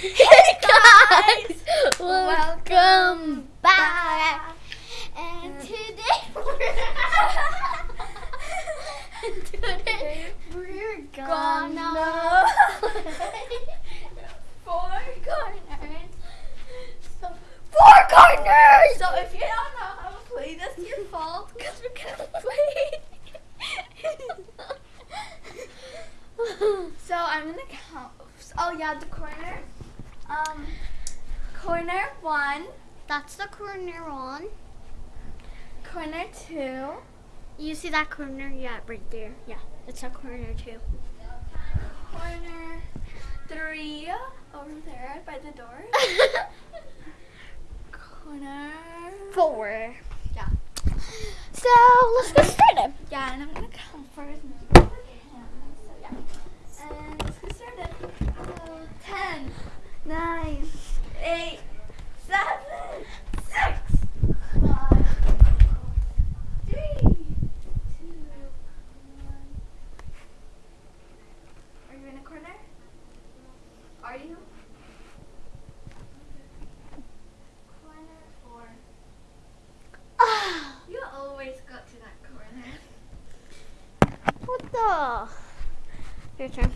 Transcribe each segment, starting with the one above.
Hey guys, welcome back. And today we're today we're gonna four corners. So four corners. So if you don't know how to play, that's your fault because we can't play. so I'm gonna count. Oh yeah, the corner. Um, corner one, That's the corner one. corner two, You see that corner? Yeah, right there. Yeah, it's a corner too. corner three over there by the door. corner. Four. Yeah. So let's get started. Yeah, and I'm gonna count first. and you can So yeah. And Okay.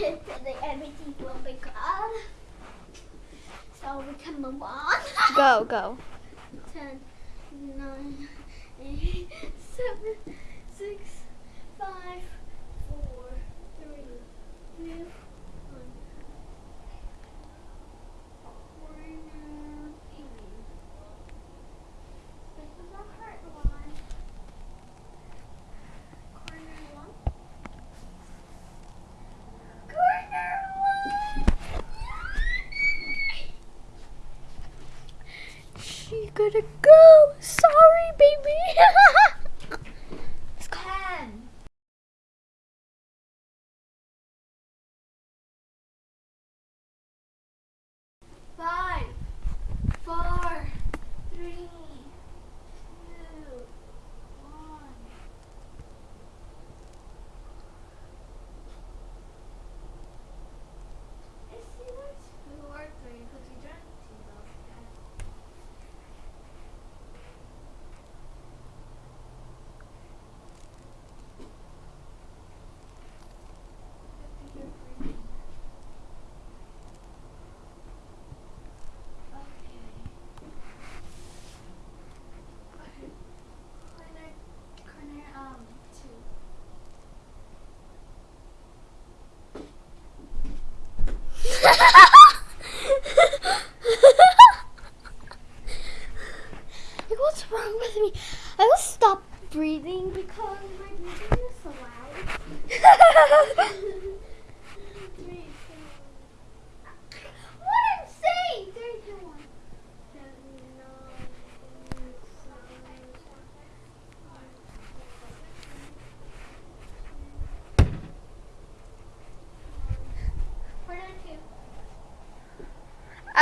everything will be gone. So we can move on. go, go. 10, Ha ha ha!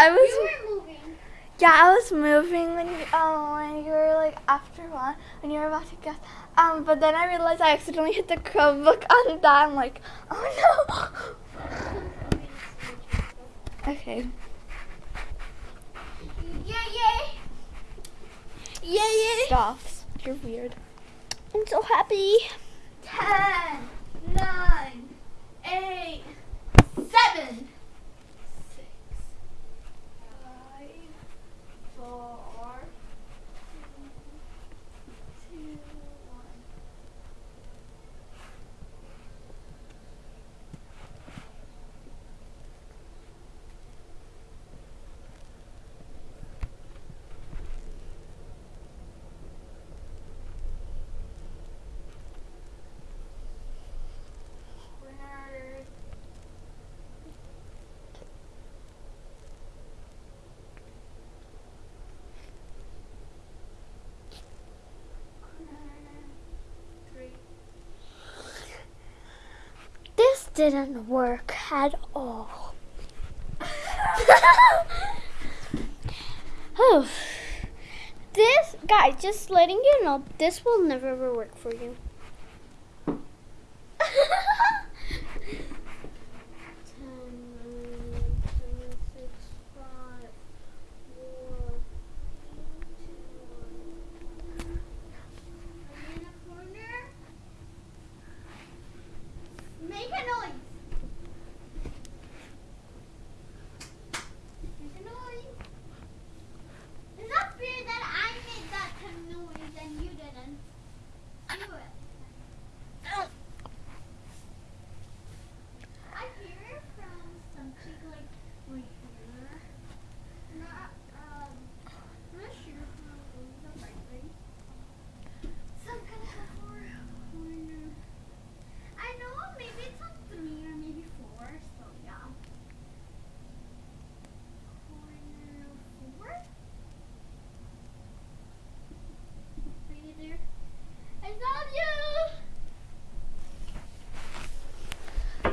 I was moving. yeah, I was moving when you um when you were like after one when you were about to guess. Um, but then I realized I accidentally hit the Chromebook on that. I'm like, oh no. okay. Yeah, yeah. Yeah, yeah. Stop. You're weird. I'm so happy. Ten, nine, eight, seven, six, five, four, two, one. Corner three. This didn't work at all. oh. This, guys, just letting you know, this will never ever work for you.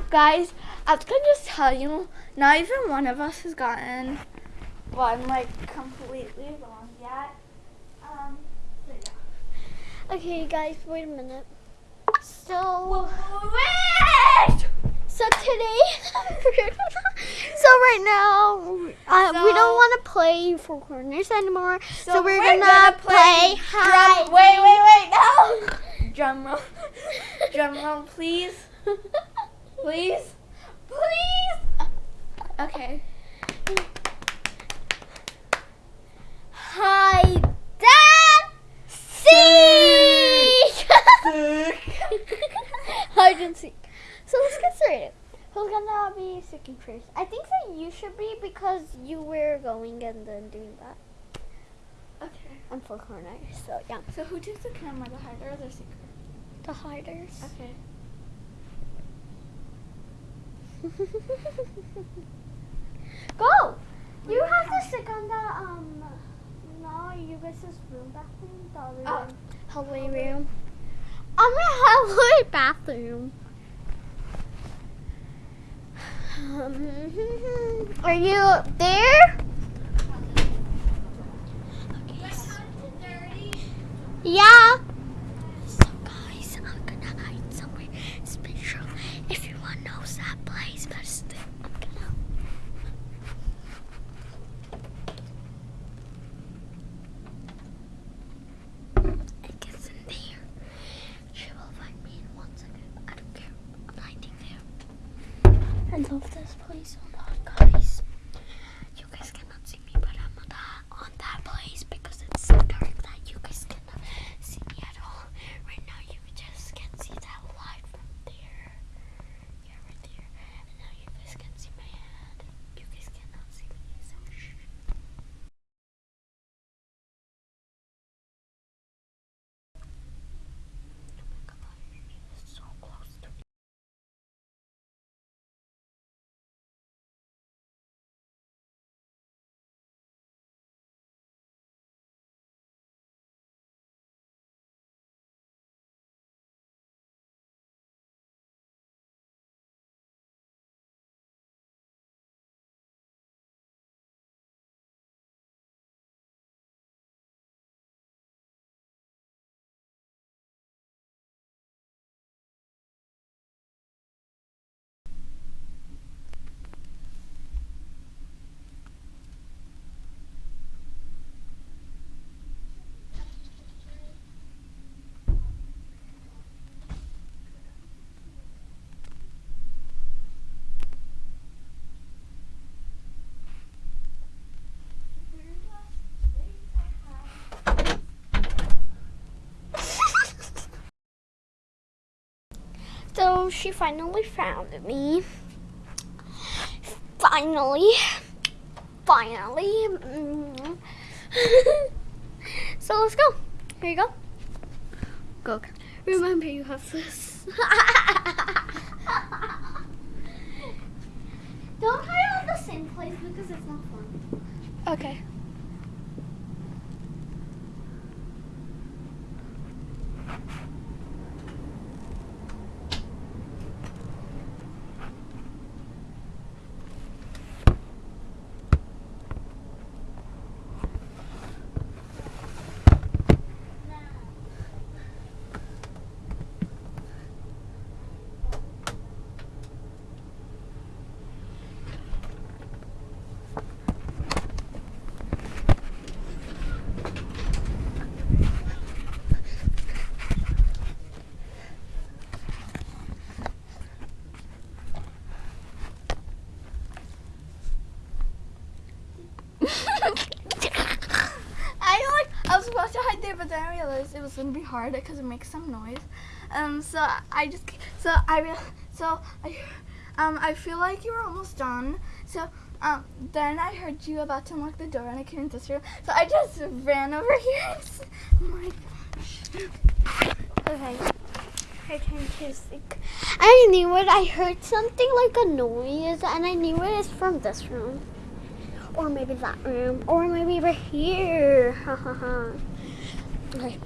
Guys, I was gonna just tell you, not even one of us has gotten one like completely wrong yet. Um, so yeah. Okay, guys, wait a minute. So, Wait! so today, so right now, uh, we don't want to play Four Corners anymore. So, we're, we're gonna, play, hide. Drum, wait, wait, wait, no! Drum roll. Drum roll, please. Please. Please. Okay. Hide and seek. Hide and seek. So let's get started. Who's gonna be seeking first? I think that you should be because you were going and then doing that. Okay. I'm four corners, so yeah. So who takes the camera, the hider or the seeker? The hiders. Okay. Go! You have to sit on the um no, you guys' room bathroom, the other Oh. room. Hallway room. I'm in hallway bathroom. Are you there? Yeah. So guys, I'm gonna hide somewhere special. Everyone knows that place, but still, I'm gonna. I guess in there. She will find me in one second. I don't care. I'm hiding there. I love this place a lot, guys. You guys cannot see me, but I'm on that, on that place because it's so dark that you guys cannot see me at all. Right now, you just can see that light from there. Yeah, right there. And now you guys can see my hand. You guys cannot see me, so shh. Oh my god, it's so close to me. So she finally found me. Finally. Finally. Mm. so let's go. Here you go. Go. Remember you have this. Don't hide on the same place because it's not fun. Okay. I like I was supposed to hide there, but then I realized it was gonna be hard because it makes some noise. Um, so I just so I so I um I feel like you were almost done. So um then I heard you about to unlock the door and I couldn't this room. So I just ran over here. Oh my gosh. Okay. Turn to seek. I knew it. I heard something like a noise, and I knew it is from this room. Or maybe that room. Or maybe over here. Okay,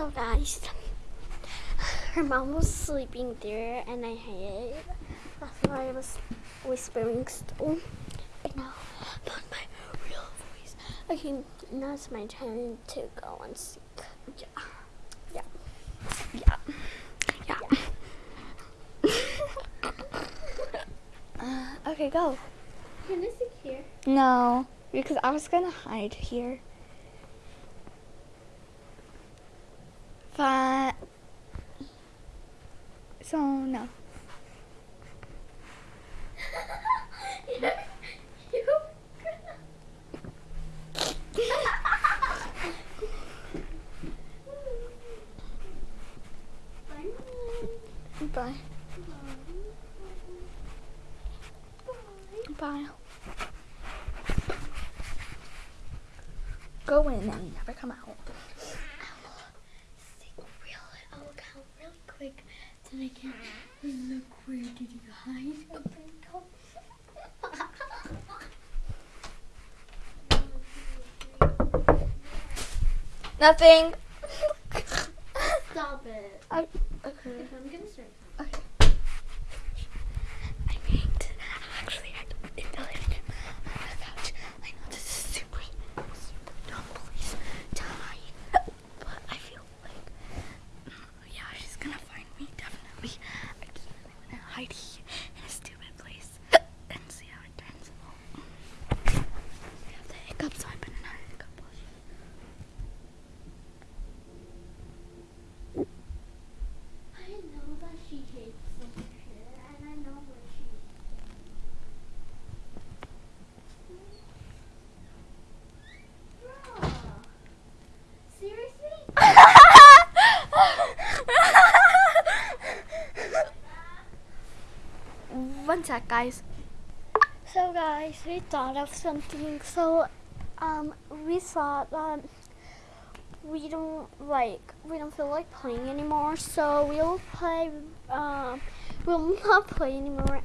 So guys, her mom was sleeping there and I hid. That's why I was whispering still. But now, not my real voice. Okay, now it's my turn to go and seek. Yeah. Yeah. Yeah. Yeah. Uh, okay, go. Can I sit here? No, because I was gonna hide here. Fine. So no. Bye. Bye. Go in and never come out. Think real, I'll count really quick then I can look where did you hide up and go. Nothing. Stop it. I, okay. Okay, I'm gonna start. Okay. I made actually I in the living room on the couch. I know this is super super dumb place to hide, but I feel like mm, yeah she's gonna find me definitely. I just really wanna hide here in a stupid place and see how it turns out. I have the hiccups, so I better not hiccup. I know that she hates this shit, and I know what she. Bruh. Seriously? One guys. So guys, we thought of something. So, um, we thought that we don't like we don't feel like playing anymore. So we'll play. Um, we'll not play anymore.